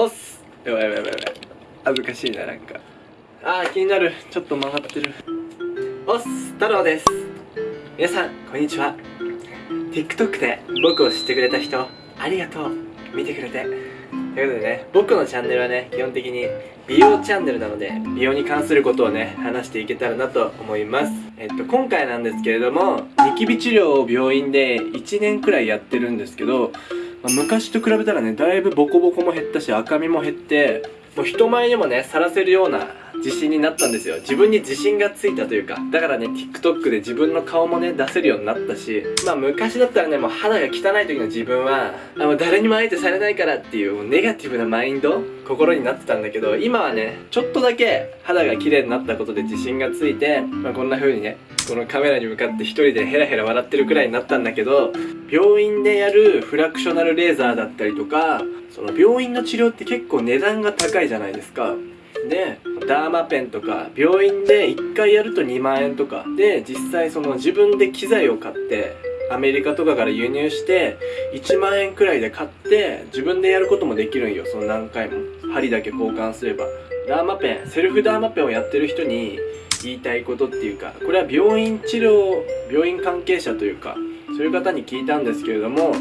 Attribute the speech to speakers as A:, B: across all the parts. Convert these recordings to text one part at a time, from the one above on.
A: おっす。やばいやばいやばいやばい。恥ずかしいななんか。あー気になる。ちょっと曲がってる。おっす太郎です。皆さんこんにちは。TikTok で僕を知ってくれた人ありがとう。見てくれて。ということでね僕のチャンネルはね基本的に美容チャンネルなので美容に関することをね話していけたらなと思います。えっと今回なんですけれどもニキビ治療を病院で1年くらいやってるんですけど、まあ昔と比べたらねだいぶボコボコも減ったし赤みも減ってもう人前にもねさらせるような自信になったんですよ。自分に自信がついたというか。だからね TikTok で自分の顔もね出せるようになったし。まあ昔だったらねもう肌が汚い時の自分はあもう誰にも相手されないからっていうもうネガティブなマインド心になってたんだけど今はねちょっとだけ肌が綺麗になったことで自信がついて、まあ、こんな風にねこのカメラに向かって一人でヘラヘラ笑ってるくらいになったんだけど病院でやるフラクショナルレーザーだったりとかその病院の治療って結構値段が高いじゃないですか。でダーマペンとか病院で1回やると2万円とか。で実際その自分で機材を買ってアメリカとかから輸入して1万円くらいで買って自分でやることもできるんよ。その何回も。針だけ交換すれば。ダーマペンセルフダーマペンをやってる人に言いたいことっていうかこれは病院治療病院関係者というかそういう方に聞いたんですけれども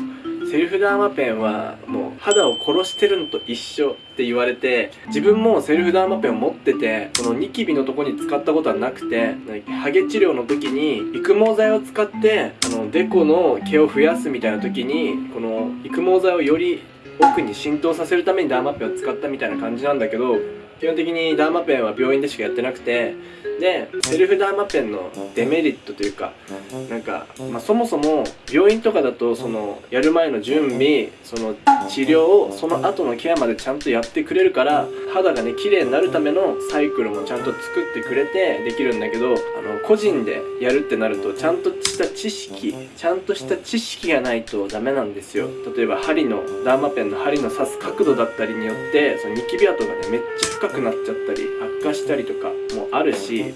A: セルフダーマペンはもう肌を殺してるのと一緒って言われて自分もセルフダーマペンを持っててこのニキビのとこに使ったことはなくてハゲ治療の時に育毛剤を使ってあのデコの毛を増やすみたいな時にこの育毛剤をより奥に浸透させるためにダーマペンを使ったみたいな感じなんだけど基本的にダーマペンは病院でしかやってなくてでセルフダーマペンのデメリットというかなんか、まあ、そもそも病院とかだとそのやる前の準備その治療をその後のケアまでちゃんとやってくれるから肌がね綺麗になるためのサイクルもちゃんと作ってくれてできるんだけどあの個人でやるってなるとちゃんとした知識ちゃんとした知識がないとダメなんですよ。例えば針のダーマペンの針の刺す角度だったりによってそのニキビ跡がねめっちゃ深くなっちゃったり悪化したりとかもあるし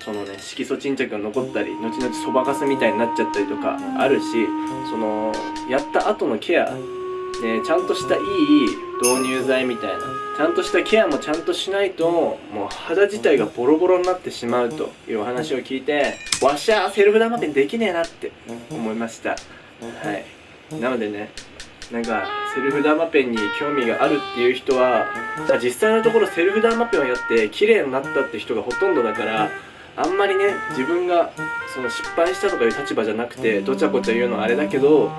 A: そのね色素沈着が残ったり後々そばかすみたいになっちゃったりとかあるしそのやった後のケアでちゃんとしたいい導入剤みたいなちゃんとしたケアもちゃんとしないともう肌自体がボロボロになってしまうというお話を聞いてわしゃセルフダーマペンできねえなって思いました。はい。なのでねなんかセルフダーマペンに興味があるっていう人は実際のところセルフダーマペンをやって綺麗になったって人がほとんどだからあんまりね自分がその失敗したとかいう立場じゃなくてどちゃこちゃ言うのはあれだけど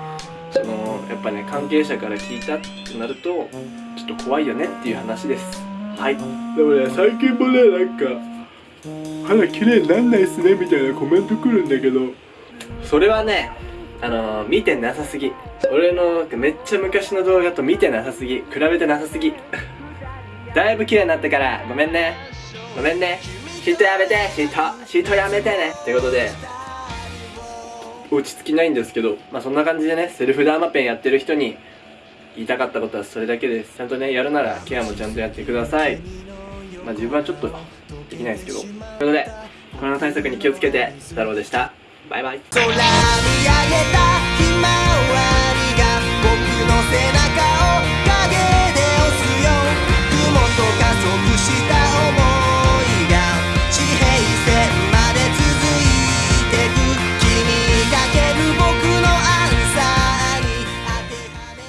A: そのやっぱね関係者から聞いたってなるとちょっと怖いよねっていう話です。はい。でもね最近もねなんか肌綺麗になんないっすねみたいなコメント来るんだけど。それはねあのー、見てなさすぎ俺のめっちゃ昔の動画と見てなさすぎ比べてなさすぎ。だいぶ綺麗になったからごめんね。ごめんね。シートやめて。シートシートやめてね。ってことで落ち着きないんですけどまあそんな感じでねセルフダーマペンやってる人に言いたかったことはそれだけです。ちゃんとねやるならケアもちゃんとやってください。まあ自分はちょっとできないですけど。ということでコロナ対策に気をつけて太郎でした。バイバイ。